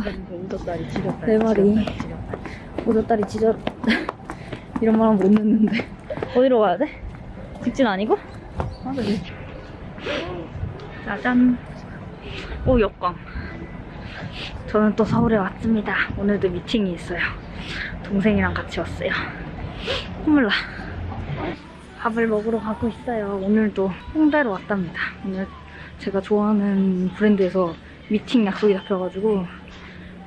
지렸다. 내 말이. 오돌다리 지절 이런 말 하면 못 듣는데. 어디로 가야 돼? 직진 아니고? 짜잔 오 역광. 저는 또 서울에 왔습니다. 오늘도 미팅이 있어요. 동생이랑 같이 왔어요. 콧물 나. 밥을 먹으러 가고 있어요. 오늘도 홍대로 왔답니다. 오늘 제가 좋아하는 브랜드에서 미팅 약속이 잡혀가지고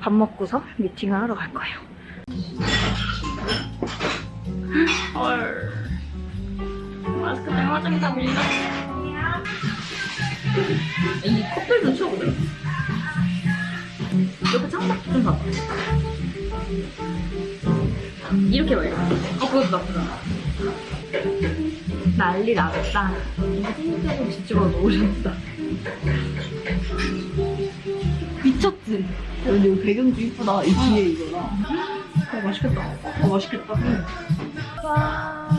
밥 먹고서 미팅을 하러 갈 거예요 헐 마스크 때문에 화장이 다 밀려 이 컵들도 치워보자. 옆에 창밖 좀 봐봐. 이렇게 말이야 어, 그것도 나쁘지 않아. 난리 나겠다 흰색으로 뒤집어 놓으셨다. 미쳤지? 야, 근데 이거 배경도 이쁘다. 이 뒤에 이거랑. 어, 맛있겠다. 어, 맛있겠다. 와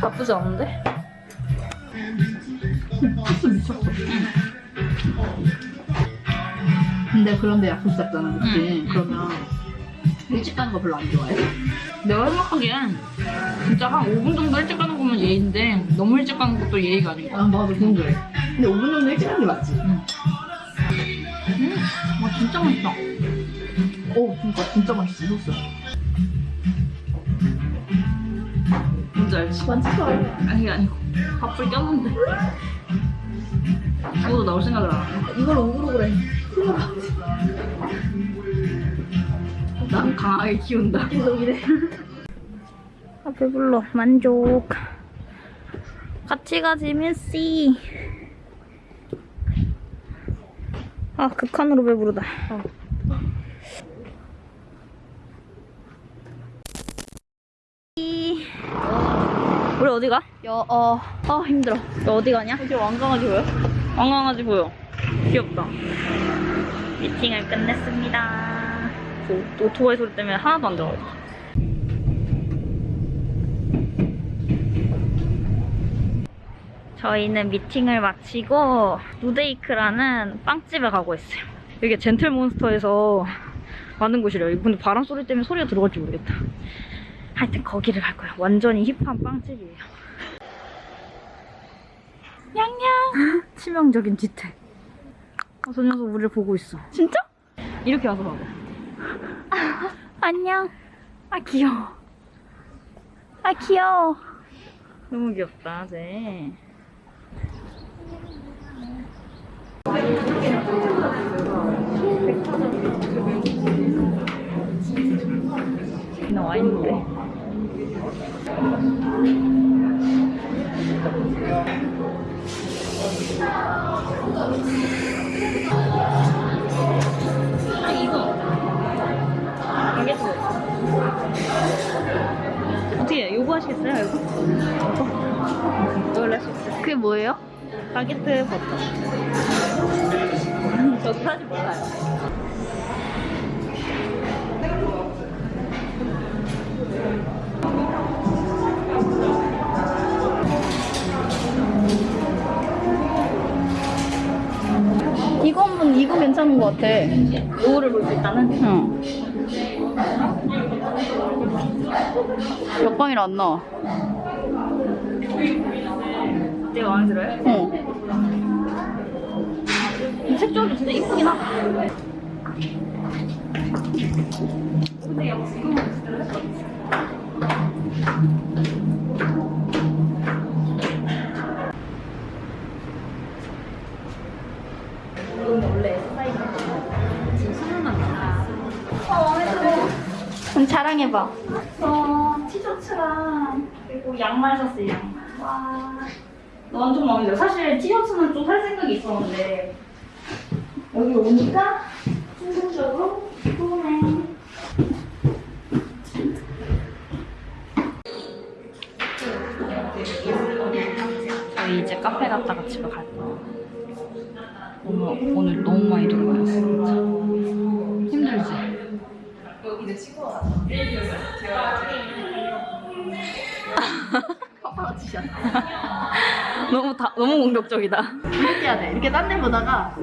나쁘지 않은데? 소스 미쳤어. 근데 그런데 약속 잡잖아, 그치? 그러면 일찍 가는 거 별로 안 좋아해? 내가 생각하기엔 진짜 한 5분 정도 일찍 가는 거면 예의인데 너무 일찍 가는 것도 예의가 아니고 아, 나도 그런 거래. 근데 5분 정도 일찍 가는 게 맞지? 와 진짜 맛있다 오, 그니까 진짜 맛있어, 소스. 뭔지 알지? 않아. 아니 아니고 밥풀 꼈는데 죽어도 나올 생각을 안 해. 이걸 오그로 그래. 난 강하게 키운다 아 배불러 만족 같이 가지 민씨 아 극한으로 배부르다. 이- 우리 어디 가? 여, 어, 아 힘들어. 너 어디 가냐? 이제 왕강아지 보여? 왕강아지 보여. 귀엽다. 미팅을 끝냈습니다. 그 오토바이 소리 때문에 하나도 안 들어 저희는 미팅을 마치고 누데이크라는 빵집에 가고 있어요. 여기 젠틀몬스터에서 만든 곳이래요. 근데 바람 소리 때문에 소리가 들어갈지 모르겠다. 하여튼 거기를 갈 거예요. 완전히 힙한 빵집이에요. 냥냥! 치명적인 뒤태 아, 저 녀석 우리를 보고 있어. 진짜? 이렇게 와서 봐봐. 안녕. 아 귀여워. 아 귀여워. 너무 귀엽다 쟤 나와 있는데. 어떻게 요거 하시겠어요? 요거? 있어요. 그게 뭐예요? 바게트 버터. 저 사지 몰라요. 같아. 요거를 볼수 있다는? 응. 역광이라 안 나와. 되게 마음에 들어요? 어. 이 색조합이 진짜 이쁘긴 하다. 이건 그럼 자랑해봐. 저 티셔츠랑 그리고 양말 샀어요 양말. 와. 완전 마음에 들어 사실 티셔츠는 좀 살 생각이 있었는데. 여기 오니까 충동적으로 좋네 저희 이제 카페 갔다가 집에 갈 거예요. 너무 오늘 너무 많이 돌아다녔어 진짜 힘들지? 파파라치샷. 너무 다 너무 공격적이다. 이렇게 해야 돼. 이렇게 딴 데 보다가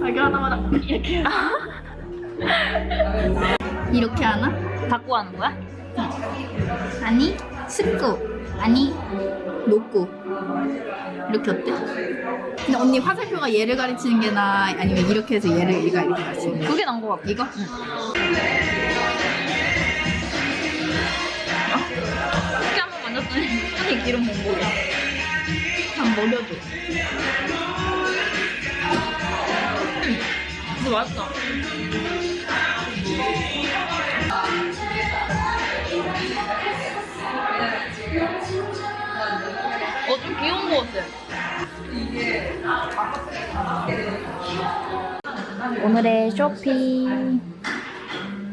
발견하자마자 이렇게. 이렇게 하나? 닫고 하는 거야? 아니 스쿠 아니 노쿠 이렇게 어때? 근데 언니 화살표가 얘를 가리치는 게 나아 아니면 이렇게 해서 얘를 얘가 이렇게 가리치는 게 그게 나은 것 같아. 이거? 이 이 기름 몽골이야. 한 먹여줘 근데 맛있다. 어, 좀 귀여운 것 같아. 오늘의 쇼핑.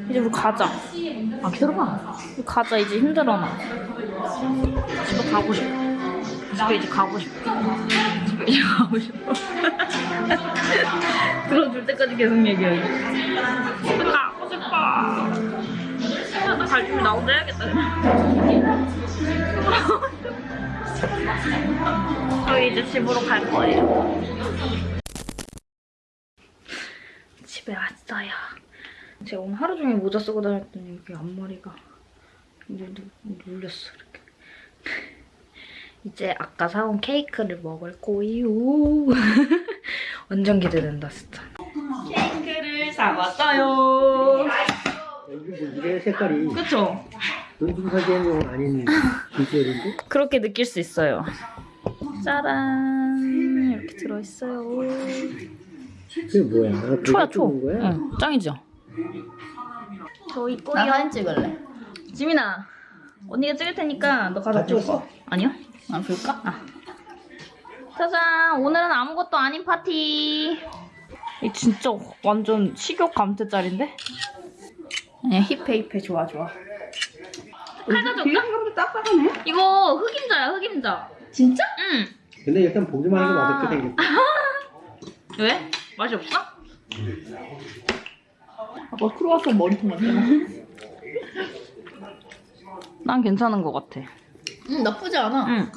이제 우리 가자. 아 기다려봐 우리 가자, 이제 힘들어, 나. 집에 가고 싶어. 집에 이제 가고 싶어. 집에 이제 가고 싶어. 들어줄 때까지 계속 얘기해. 집에 가고 싶어. 나갈 준비 나 혼자 해야겠다. 저희 이제 집으로 갈 거예요. 집에 왔어요. 제가 오늘 하루 종일 모자 쓰고 다녔더니 여기 앞머리가 눌, 눌렸어 이제 아까 사온 케이크를 먹을 거예요. 완전 기대된다 진짜. 케이크를 사왔어요. 이게 색깔이 그쵸? 사기에는 아닌 비주얼인데? 그렇게 느낄 수 있어요. 짜란 이렇게 들어있어요. 그게 뭐야? 아, 초야 초. 응, 짱이죠. 저나 있고요. 사진 찍을래 지민아, 언니가 찍을 테니까 너 가서? 거. 아니요? 안 볼까? 짜잔, 오늘은 아무것도 아닌 파티. 이 진짜 완전 식욕 감퇴짤인데? 아니야 힙해 힙해 좋아 좋아 딱딱하네 이거 흑임자야, 흑임자. 진짜? 응. 근데 일단 보기만 해도 아. 맛없게 생겼다. 왜? 맛이 없어? 아빠 크로와상 머리통 만들어 난 괜찮은 것 같아. 응 나쁘지 않아 응.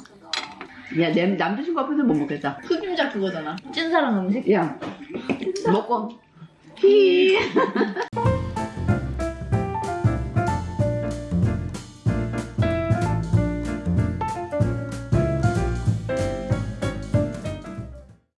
야, 내 남자친구 앞에서 못 먹겠다. 흑임자 그거잖아 찐사랑 음식? 야, 먹고. 히